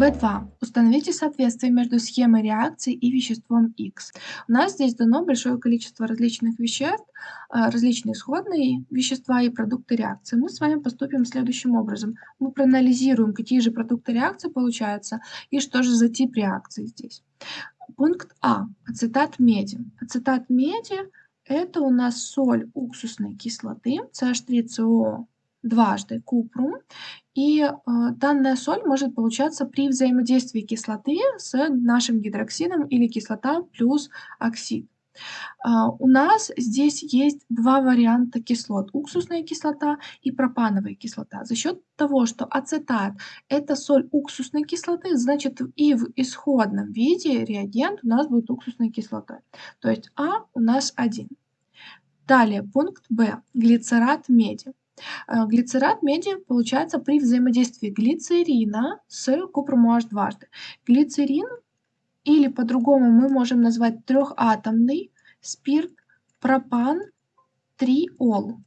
B2. Установите соответствие между схемой реакции и веществом X. У нас здесь дано большое количество различных веществ, а, различные исходные вещества и продукты реакции. Мы с вами поступим следующим образом. Мы проанализируем, какие же продукты реакции получаются и что же за тип реакции здесь. Пункт А. Ацетат меди. Ацетат меди – это у нас соль уксусной кислоты, CH3CO дважды купрум. И э, данная соль может получаться при взаимодействии кислоты с нашим гидроксидом или кислота плюс оксид. Uh, у нас здесь есть два варианта кислот. Уксусная кислота и пропановая кислота. За счет того, что ацетат – это соль уксусной кислоты, значит и в исходном виде реагент у нас будет уксусной кислотой. То есть А у нас один. Далее пункт Б – глицерат меди. Э, глицерат меди получается при взаимодействии глицерина с купром OH дважды. Глицерин или по-другому мы можем назвать трехатомный спирт пропан триол.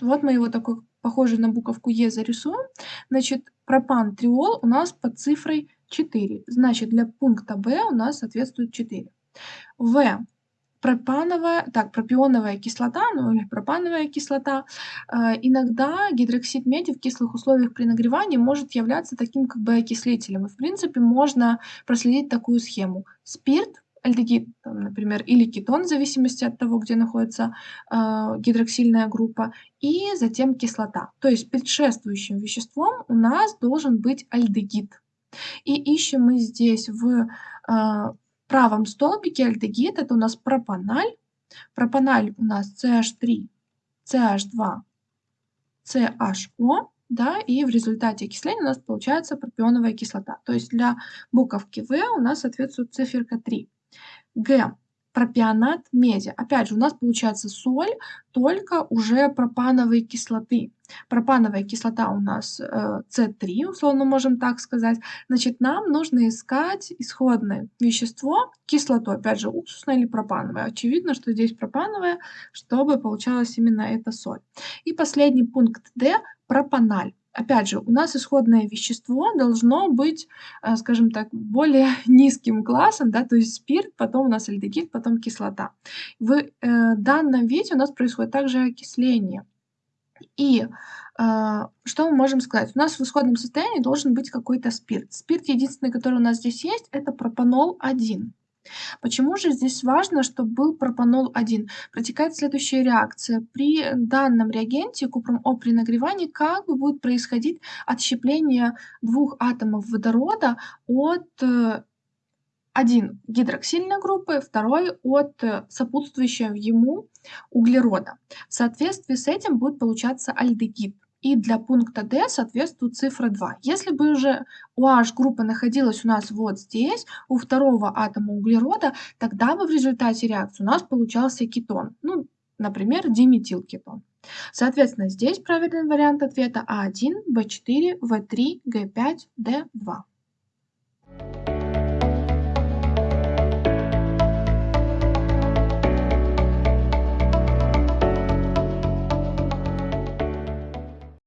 Вот мы его такой похожий на буковку Е зарисуем. Значит, пропан триол у нас под цифрой 4. Значит, для пункта В у нас соответствует 4. В пропановая, так, пропионовая кислота, ну или пропановая кислота, э, иногда гидроксид меди в кислых условиях при нагревании может являться таким как бы окислителем. И в принципе можно проследить такую схему. Спирт, альдегид, там, например, или кетон, в зависимости от того, где находится э, гидроксильная группа, и затем кислота. То есть предшествующим веществом у нас должен быть альдегид. И ищем мы здесь в э, правом столбике альдегид это у нас пропаналь. Пропаналь у нас CH3, CH2, CHO, да, и в результате окисления у нас получается пропионовая кислота. То есть для буковки В у нас соответствует циферка 3. Г пропионат меди. Опять же, у нас получается соль, только уже пропановой кислоты. Пропановая кислота у нас э, С3, условно можем так сказать. Значит, нам нужно искать исходное вещество, кислоту, опять же, уксусное или пропановое. Очевидно, что здесь пропановое, чтобы получалась именно эта соль. И последний пункт D – пропаналь. Опять же, у нас исходное вещество должно быть, э, скажем так, более низким классом, да, то есть спирт, потом у нас альдегид, потом кислота. В э, данном виде у нас происходит также окисление. И э, что мы можем сказать? У нас в исходном состоянии должен быть какой-то спирт. Спирт единственный, который у нас здесь есть, это пропанол-1. Почему же здесь важно, чтобы был пропанол-1? Протекает следующая реакция. При данном реагенте купром О при нагревании как бы будет происходить отщепление двух атомов водорода от э, один гидроксильной группы, второй от э, сопутствующего ему углерода. В соответствии с этим будет получаться альдегид. И для пункта D соответствует цифра 2. Если бы уже OH-группа находилась у нас вот здесь, у второго атома углерода, тогда бы в результате реакции у нас получался кетон. Ну, например, диметилкетон. Соответственно, здесь правильный вариант ответа А1, В4, В3, Г5, Д2.